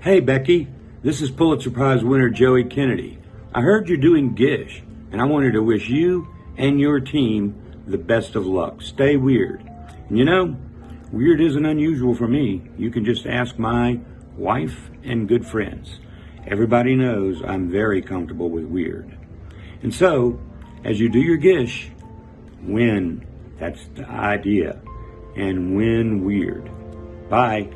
Hey, Becky, this is Pulitzer Prize winner Joey Kennedy. I heard you're doing Gish, and I wanted to wish you and your team the best of luck. Stay weird. And you know, weird isn't unusual for me. You can just ask my wife and good friends. Everybody knows I'm very comfortable with weird. And so, as you do your Gish, win. That's the idea. And win weird. Bye.